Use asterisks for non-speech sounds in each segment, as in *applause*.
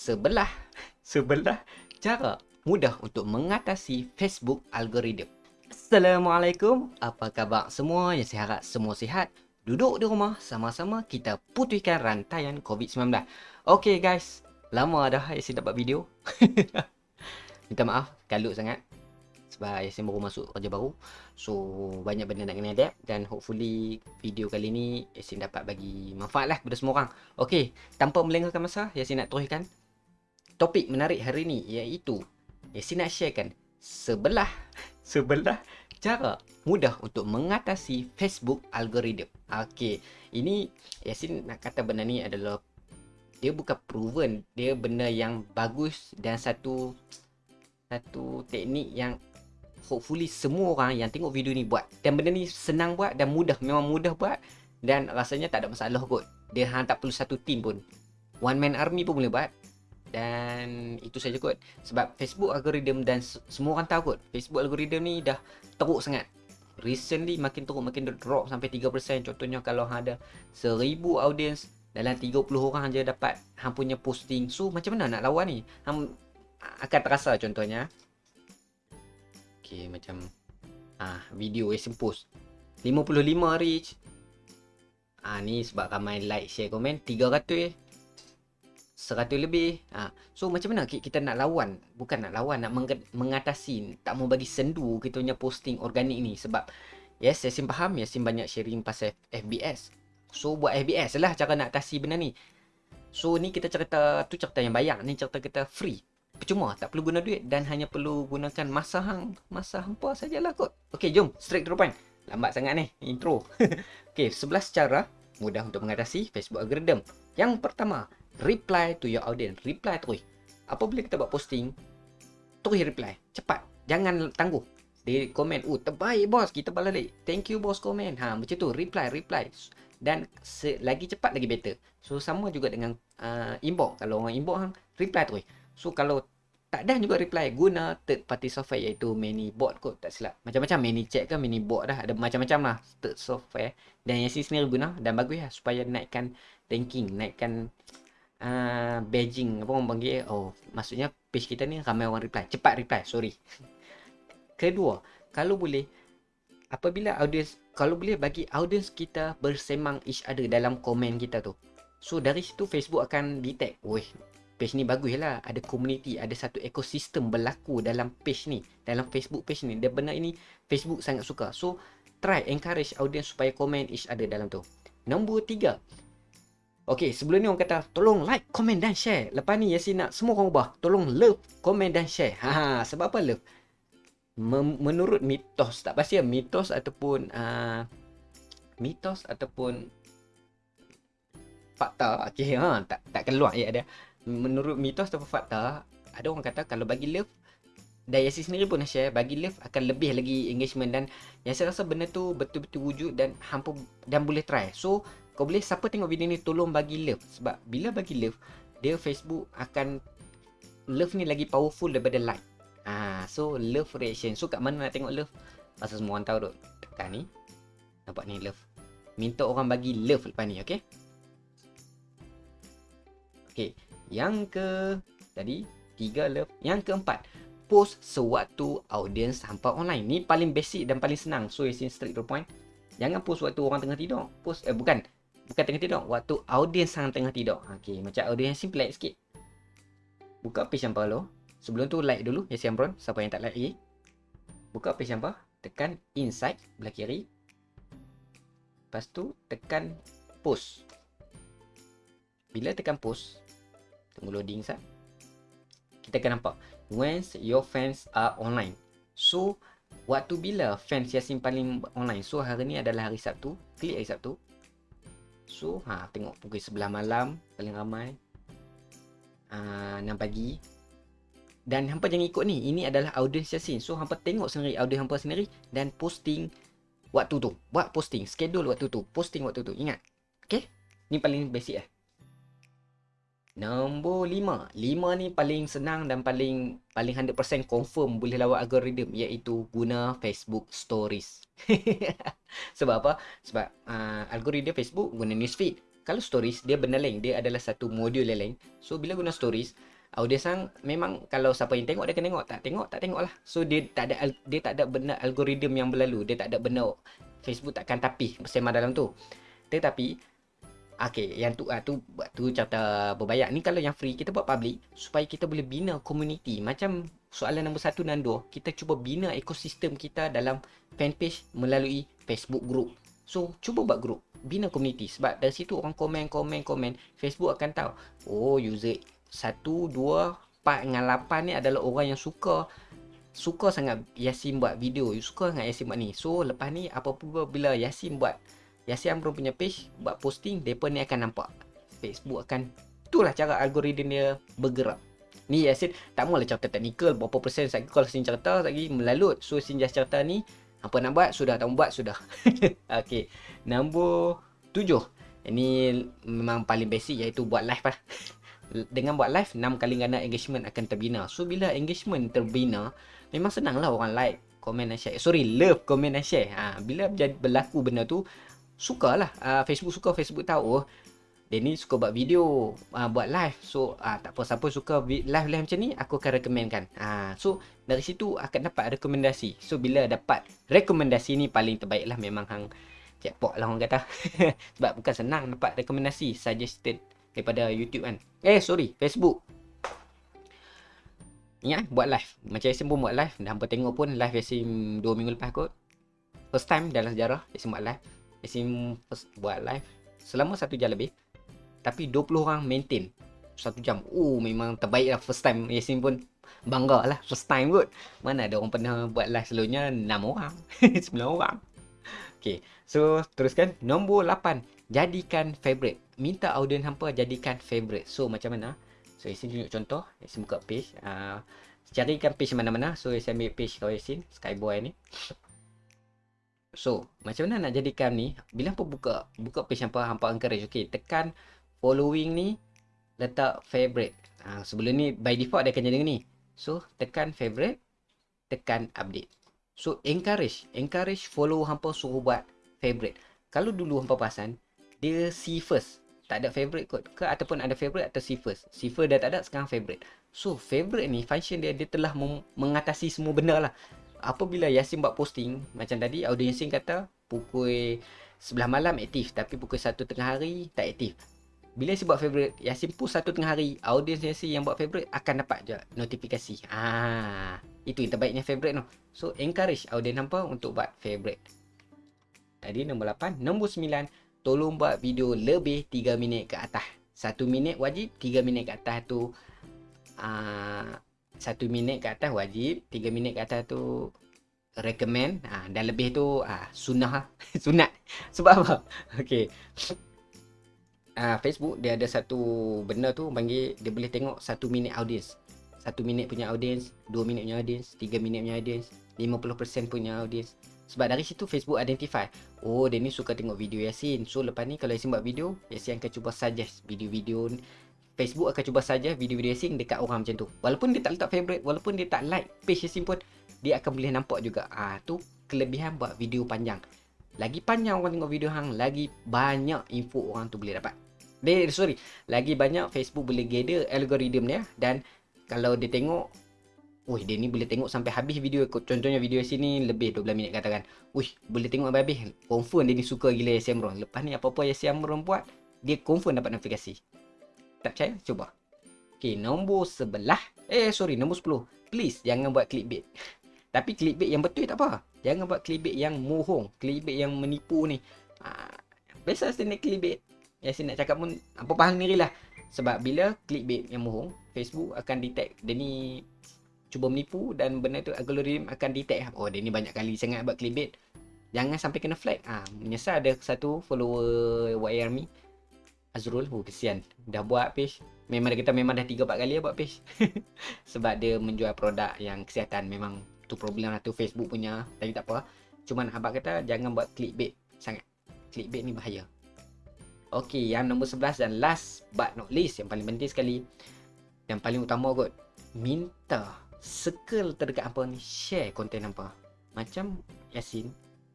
sebelah sebelah cara mudah untuk mengatasi Facebook algoritma. Assalamualaikum, apa khabar semua? Yang saya harap semua sihat. Duduk di rumah sama-sama kita putihkan rantaian COVID-19. Okay guys, lama dah saya dapat video. *laughs* Minta maaf, kalut sangat. Sebab Yasin baru masuk kerja baru. So, banyak benda nak kena adapt. Dan hopefully video kali ni Yasin dapat bagi manfaat lah kepada semua orang. Okay, tanpa melengahkan masa, Yasin nak teruskan topik menarik hari ni iaitu Yasin nak sharekan sebelah sebelah cara mudah untuk mengatasi Facebook algoritma. Okey, ini Yasin nak kata benda ni adalah dia bukan proven, dia benda yang bagus dan satu satu teknik yang hopefully semua orang yang tengok video ni buat. Dan benda ni senang buat dan mudah, memang mudah buat dan rasanya tak ada masalah kot. Dia hang tak perlu satu team pun. One man army pun boleh buat. Dan itu saja kot. Sebab Facebook algoritma dan semua orang tahu kot Facebook algoritma ni dah teruk sangat. Recently makin teruk makin drop sampai 3% Contohnya kalau ada 1000 audience Dalam 30 orang je dapat Hang punya posting. So macam mana nak lawan ni? Hang akan terasa contohnya. Okay macam ah Video yang post 55 reach. Ah ni sebab ramai like, share, komen. 300 100 lebih. Ha. So macam mana kita nak lawan? Bukan nak lawan, nak mengatasi. Tak mau bagi sendu kita punya posting organik ni. Sebab yes, Yasin faham. Yasin banyak sharing pasal FBS. So buat FBS lah cara nak atasi benda ni. So ni kita cerita, tu cerita yang bayar. Ni cerita kita free. Percuma, tak perlu guna duit dan hanya perlu gunakan masa hang. Masa hampa sajalah kot. Okay, jom. Straight to the point. Lambat sangat ni, intro. *laughs* okay, 11 cara mudah untuk mengatasi Facebook algorithm. Yang pertama, reply to your audience. Reply terus. Apabila kita buat posting, terus reply. Cepat. Jangan tangguh. Dia komen, oh terbaik bos, kita balik. Thank you bos komen. Ha, macam tu, reply, reply. Dan lagi cepat lagi better. So, sama juga dengan uh, inbox. Kalau orang inbox, hang, reply terus. So, kalau tak ada juga reply, guna third party software iaitu ManyBot kot, tak silap. Macam-macam ManyChat ke ManyBot dah. Ada macam-macam lah third software. Dan yang sendiri guna dan bagus lah supaya naikkan ranking, naikkan uh, Beijing apa orang panggil oh maksudnya page kita ni ramai orang reply cepat reply sorry. *laughs* Kedua kalau boleh apabila audience kalau boleh bagi audience kita bersemang each other dalam komen kita tu. So dari situ Facebook akan detect weh page ni bagus lah. Ada community ada satu ekosistem berlaku dalam page ni dalam Facebook page ni. Dia benar ini Facebook sangat suka. So try encourage audience supaya komen each other dalam tu. Nombor tiga Okay, sebelum ni orang kata tolong like, comment dan share. Lepas ni Yasin nak semua orang ubah. Tolong love, comment dan share. Ha, ha sebab apa love? Mem- menurut mitos, tak pasti ya mitos ataupun uh, mitos ataupun fakta. Okay, ha, tak tak keluar ya ada. Menurut mitos ataupun fakta, ada orang kata kalau bagi love dan Yasin sendiri pun share bagi love akan lebih lagi engagement dan Yasin rasa benda tu betul-betul wujud dan hampa dan boleh try. So, kau boleh siapa tengok video ni tolong bagi love sebab bila bagi love dia Facebook akan love ni lagi powerful daripada like. Ah, so love reaction. So kat mana nak tengok love? Pasal semua orang tahu duk. Tekan ni. Nampak ni love. Minta orang bagi love lepas ni, okey? Okey, yang ke tadi tiga love. Yang keempat, post sewaktu audience hampa online. Ni paling basic dan paling senang. So, you see straight to point. Jangan post waktu orang tengah tidur. Post eh bukan bukan tengah tidur. Waktu audiens sang tengah tidur. Okey macam audiens simple like sikit. Buka page yang lo sebelum tu like dulu ya siang bron siapa yang tak like lagi buka page yang tekan inside belah kiri. Lepas tu tekan post. Bila tekan post tunggu loading sat kita akan nampak. When your fans are online. So waktu bila fans Yasin paling online? So hari ni adalah hari Sabtu. Klik hari Sabtu So, ha, tengok pukul sebelah malam paling ramai. Uh, 6 pagi. Dan hampa jangan ikut ni. Ini adalah audience Yasin. So, hampa tengok sendiri audience hampa sendiri dan posting waktu tu. Buat posting. Schedule waktu tu. Posting waktu tu. Ingat. Okay? Ni paling basic lah. Nombor 5. 5 ni paling senang dan paling paling 100% confirm boleh lawan algoritma iaitu guna Facebook Stories. *laughs* Sebab apa? Sebab uh, algoritma Facebook guna newsfeed. Kalau stories, dia benda lain. Dia adalah satu modul lain. So, bila guna stories, audience sang memang kalau siapa yang tengok, dia kena tengok. Tak tengok, tak tengok lah. So, dia tak ada dia tak ada benda algoritma yang berlalu. Dia tak ada benda Facebook takkan tapi bersama dalam tu. Tetapi, Okay, yang tu ah, tu tu cerita berbayar. Ni kalau yang free kita buat public supaya kita boleh bina community. Macam soalan nombor satu dan dua, kita cuba bina ekosistem kita dalam fanpage melalui Facebook group. So, cuba buat group, bina community sebab dari situ orang komen komen komen, Facebook akan tahu. Oh, user 1 2 4 dengan 8 ni adalah orang yang suka suka sangat Yasin buat video, suka sangat Yasin buat ni. So, lepas ni apa-apa bila Yasin buat Yasin Amrul punya page buat posting, depa ni akan nampak. Facebook akan itulah cara algoritma dia bergerak. Ni Yasin tak maulah cerita teknikal berapa persen lagi kalau sin cerita lagi melalut. So sin just cerita ni apa nak buat sudah tak buat sudah. *laughs* Okey. Nombor tujuh. Ini memang paling basic iaitu buat live lah. *laughs* Dengan buat live 6 kali ganda engagement akan terbina. So bila engagement terbina memang senanglah orang like, komen dan share. Sorry, love, komen dan share. Ha, bila berlaku benda tu sukalah. Uh, Facebook suka Facebook tahu. Dia ni suka buat video uh, buat live. So uh, tak apa siapa suka live live macam ni aku akan rekomenkan uh, so dari situ akan dapat rekomendasi. So bila dapat rekomendasi ni paling terbaik lah memang hang jackpot lah orang kata. *laughs* Sebab bukan senang dapat rekomendasi suggested daripada YouTube kan. Eh sorry Facebook. Ingat buat live. Macam Yasin pun buat live. Dah hampa tengok pun live Yasin 2 minggu lepas kot. First time dalam sejarah Yasin buat live Yasin buat live selama satu jam lebih tapi 20 orang maintain. Satu jam oh memang terbaik lah first time. Yasin pun bangga lah first time kot. Mana ada orang pernah buat live selalunya 6 orang *laughs* 9 orang. Okay, so teruskan. Nombor 8 jadikan favorite. Minta audience hampa jadikan favorite. So macam mana? So Yasin tunjuk contoh. Yasin buka page. Uh, carikan page mana-mana. So Yasin ambil page kau Yasin Skyboy ni So, macam mana nak jadikan ni? Bila hampa buka buka page hampa, hampa encourage. Okay, tekan following ni, letak favorite. Ha, sebelum ni, by default dia akan jadi ni. So, tekan favorite, tekan update. So, encourage. Encourage follow hampa suruh buat favorite. Kalau dulu hampa perasan, dia see first. Tak ada favorite kot. Ke ataupun ada favorite atau see first. See first dah tak ada, sekarang favorite. So, favorite ni, function dia, dia telah mengatasi semua benda lah apabila Yasin buat posting macam tadi audio Yasin kata pukul sebelah malam aktif tapi pukul 1 tengah hari tak aktif. Bila Yasin buat favorite Yasin post satu tengah hari audience Yasin yang buat favorite akan dapat je notifikasi. Ah itu yang terbaiknya favorite tu. So encourage audience hampa untuk buat favorite. Tadi nombor 8 nombor 9 tolong buat video lebih 3 minit ke atas. 1 minit wajib 3 minit ke atas tu ah, satu minit ke atas wajib tiga minit ke atas tu recommend. Ha, dan lebih tu ha, sunnah. *laughs* Sunat. Sebab apa? Okey. Ha, Facebook dia ada satu benda tu panggil dia boleh tengok satu minit audience. Satu minit punya audience dua minit punya audience tiga minit punya audience lima puluh persen punya audience. Sebab dari situ Facebook identify Oh dia ni suka tengok video Yasin. So lepas ni kalau Yasin buat video Yasin akan cuba suggest video-video Facebook akan cuba saja video-video Yasin dekat orang macam tu. Walaupun dia tak letak favorite, walaupun dia tak like page Yasin pun, dia akan boleh nampak juga. Ah tu kelebihan buat video panjang. Lagi panjang orang tengok video hang, lagi banyak info orang tu boleh dapat. Dia, sorry, lagi banyak Facebook boleh gather algoritma dia dan kalau dia tengok Wih, dia ni boleh tengok sampai habis video Contohnya video sini lebih 12 minit katakan Wih, boleh tengok sampai habis Confirm dia ni suka gila Yasin Amron Lepas ni apa-apa Yasin Amron buat Dia confirm dapat notifikasi tak percaya? Cuba. Okay, nombor sebelah. Eh, sorry, nombor sepuluh. Please, jangan buat clickbait. *laughs* Tapi clickbait yang betul tak apa. Jangan buat clickbait yang mohong. Clickbait yang menipu ni. Ha, biasa saya nak clickbait. Yang saya nak cakap pun, apa paham diri lah. Sebab bila clickbait yang mohong, Facebook akan detect dia ni cuba menipu dan benda tu algoritma akan detect. Oh, dia ni banyak kali sangat buat clickbait. Jangan sampai kena flag. Ha, menyesal ada satu follower YR Azrul oh kesian. Dah buat page. Memang kita memang dah 3 4 kali ya buat page. *laughs* Sebab dia menjual produk yang kesihatan. Memang tu problem lah tu Facebook punya. Tapi tak apa. Cuma abang kata jangan buat clickbait sangat. Clickbait ni bahaya. Okey, yang nombor 11 dan last but not least yang paling penting sekali yang paling utama kot minta circle terdekat apa ni share konten apa macam Yasin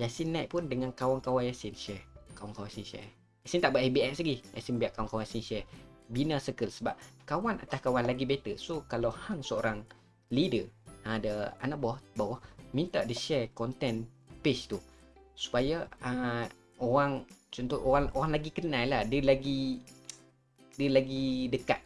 Yasin naik pun dengan kawan-kawan Yasin share. Kawan-kawan Yasin share Yasin tak buat ABS lagi. Yasin biar kawan-kawan Yasin share. Bina circle sebab kawan atas kawan lagi better. So kalau hang seorang leader, ada anak buah bawah minta dia share content page tu. Supaya uh, orang contoh orang orang lagi kenal lah. Dia lagi dia lagi dekat.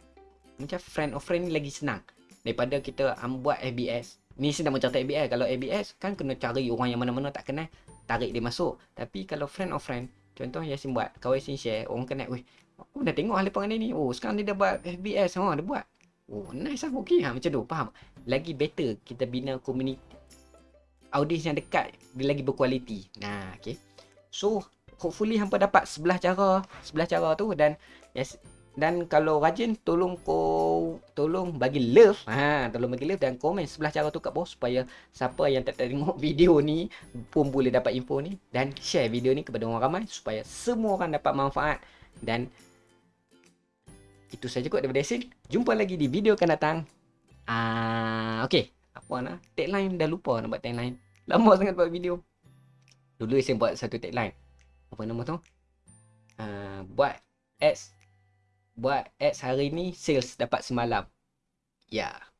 Macam friend of friend ni lagi senang. Daripada kita um, buat ABS ni saya nak cerita ABS kalau ABS kan kena cari orang yang mana-mana tak kenal. Tarik dia masuk. Tapi kalau friend of friend contoh Yasin buat kawan Yasin share orang kenal weh aku dah tengok ahli pengen ni oh sekarang dia dah buat FBS oh dia buat. Oh nice lah okey ha, macam tu faham? Lagi better kita bina community audience yang dekat dia lagi berkualiti. Nah okey so hopefully hampa dapat sebelah cara sebelah cara tu dan yes, dan kalau rajin tolong ko tolong bagi love. Ha tolong bagi love dan komen sebelah cara tu kat bawah supaya siapa yang tak tengok *laughs* video ni pun boleh dapat info ni. Dan share video ni kepada orang ramai supaya semua orang dapat manfaat. Dan itu saja kot daripada Yasin. Jumpa lagi di video akan datang. Ah okey. Apa nak? Tagline dah lupa nak buat tagline. Lama *laughs* sangat buat video. Dulu Yasin buat satu tagline. Apa nama tu? Uh, buat ads buat ads hari ni sales dapat semalam. Ya. Yeah.